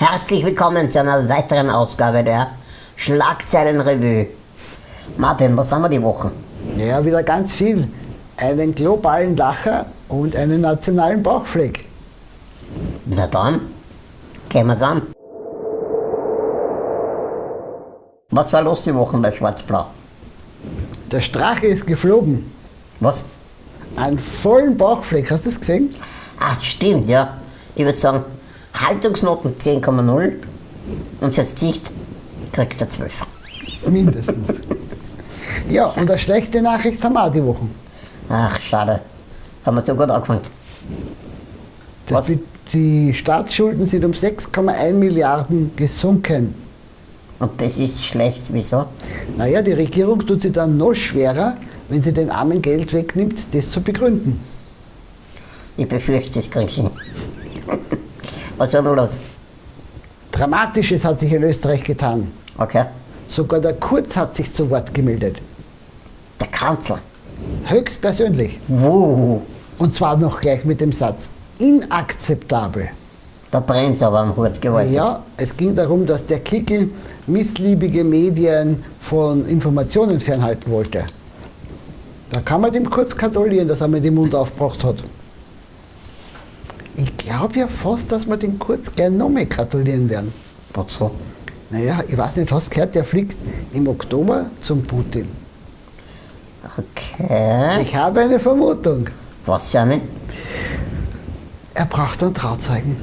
Herzlich willkommen zu einer weiteren Ausgabe der Schlagzeilenrevue. Martin, was haben wir die Woche? Ja, wieder ganz viel. Einen globalen Lacher und einen nationalen Bauchfleck. Na dann, gehen wir's an. Was war los die Woche bei Schwarz-Blau? Der Strache ist geflogen. Was? Einen vollen Bauchfleck, hast du das gesehen? Ah, stimmt, ja. Ich würde sagen, Haltungsnoten 10,0 und fürs Gesicht kriegt er 12. Mindestens. ja, und eine schlechte Nachricht haben wir auch die Woche. Ach, schade. Haben wir so gut angefangen. Das Was? die, Staatsschulden sind um 6,1 Milliarden gesunken. Und das ist schlecht, wieso? Naja, die Regierung tut sich dann noch schwerer, wenn sie den Armen Geld wegnimmt, das zu begründen. Ich befürchte, das kriegst du nicht. Was war nun los? Dramatisches hat sich in Österreich getan. Okay. Sogar der Kurz hat sich zu Wort gemeldet. Der Kanzler. Höchstpersönlich. Wuh, Und zwar noch gleich mit dem Satz, inakzeptabel. da brennt aber am Hut geworden. Ja, es ging darum, dass der Kickel missliebige Medien von Informationen fernhalten wollte. Da kann man dem kurz gratulieren, dass er mir den Mund aufgebracht hat. Ich glaube ja fast, dass wir den kurz gern noch mehr gratulieren werden. Wozu? Naja, ich weiß nicht, hast du gehört, der fliegt im Oktober zum Putin. Okay. Ich habe eine Vermutung. Was ja nicht? Er braucht einen Trauzeugen.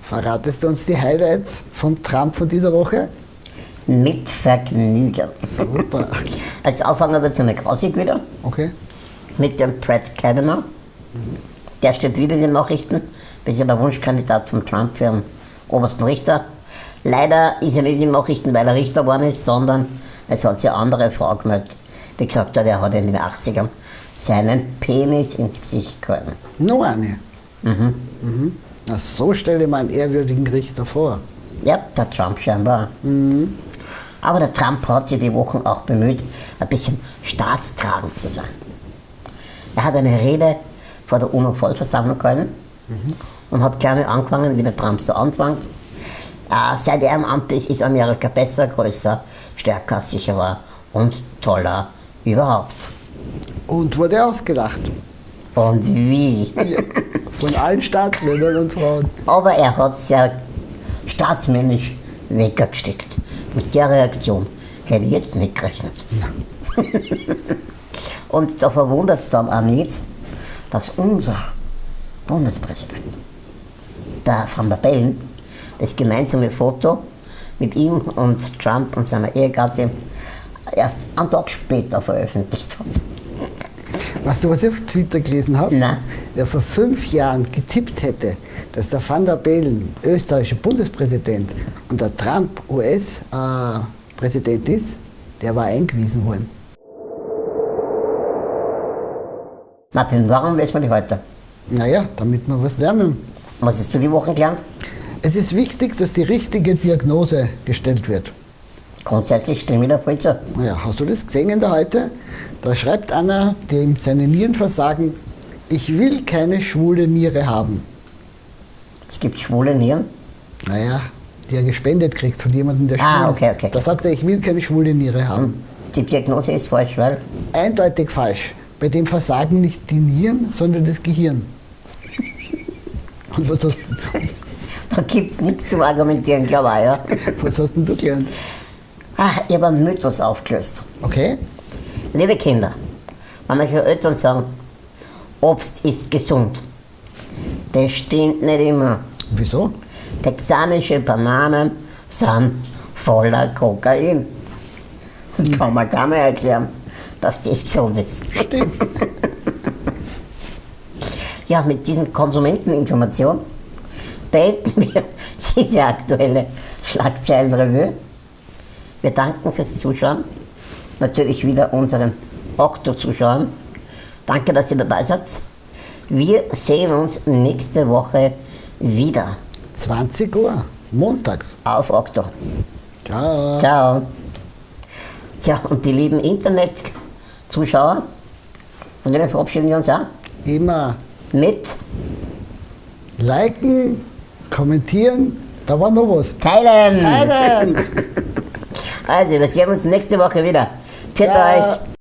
Verratest du uns die Highlights vom Trump von dieser Woche? Mit Vergnügen. Super. Als Aufhänger wird es eine grausig wieder Okay. Mit dem Brett Kavanaugh. Der steht wieder in den Nachrichten. Das ist ja der Wunschkandidat von Trump für den obersten Richter. Leider ist er nicht in den Nachrichten, weil er Richter geworden ist, sondern es hat sich eine andere Frau gemeldet, die gesagt hat, er hat in den 80ern seinen Penis ins Gesicht gehalten. Noch eine. Mhm. Na, so stelle ich mir einen ehrwürdigen Richter vor. Ja, der Trump scheinbar. Aber der Trump hat sich die Wochen auch bemüht, ein bisschen staatstragend zu sein. Er hat eine Rede vor der UNO-Vollversammlung gehalten und hat gerne angefangen, wie der Trump so anfängt. Äh, seit er im Amt ist, ist Amerika besser, größer, stärker, sicherer und toller überhaupt. Und wurde ausgelacht. Und wie? Von allen Staatsmännern und Frauen. Aber er hat es ja staatsmännisch weggesteckt. Mit der Reaktion hätte ich jetzt nicht gerechnet. Und da verwundert es dann auch nicht, dass unser Bundespräsident, der Van der Bellen, das gemeinsame Foto mit ihm und Trump und seiner Ehegattin erst einen Tag später veröffentlicht hat. Weißt du, was ich auf Twitter gelesen habe? Nein. Wer vor fünf Jahren getippt hätte, dass der Van der Bellen österreichischer Bundespräsident und der Trump US-Präsident ist, der war eingewiesen worden. Martin, warum lesen wir die heute? Naja, damit wir was lernen. Was hast du die Woche gelernt? Es ist wichtig, dass die richtige Diagnose gestellt wird. Grundsätzlich stimme ich da voll zu. Naja, hast du das gesehen in der heute? Da schreibt einer, dem seine Nieren versagen, ich will keine schwule Niere haben. Es gibt schwule Nieren. Naja, die er gespendet kriegt von jemandem, der Ah, schwul okay, ist. okay. Da sagt er, ich will keine schwule Niere haben. Die Diagnose ist falsch, weil Eindeutig falsch. Bei dem versagen nicht die Nieren, sondern das Gehirn. Und was hast, da gibt es nichts zu argumentieren, glaube ich. Ja. was hast denn du gelernt? Ach, ich habe einen Mythos aufgelöst. Okay? Liebe Kinder, wenn euch Eltern sagen, Obst ist gesund, das stimmt nicht immer. Wieso? Texanische Bananen sind voller Kokain. Das kann man gar nicht erklären, dass das gesund ist. Stimmt. Ja, mit diesen Konsumenteninformationen beenden wir diese aktuelle Schlagzeilenrevue. Wir danken fürs Zuschauen. Natürlich wieder unseren Okto-Zuschauern. Danke, dass ihr dabei seid. Wir sehen uns nächste Woche wieder 20 Uhr, montags. auf Okto. Ciao. Ciao. Tja, und die lieben Internet-Zuschauer, von denen verabschieden wir uns auch Immer mit liken, kommentieren, da war noch was. Teilen! Teilen! Also, wir sehen uns nächste Woche wieder. Für Ja. euch!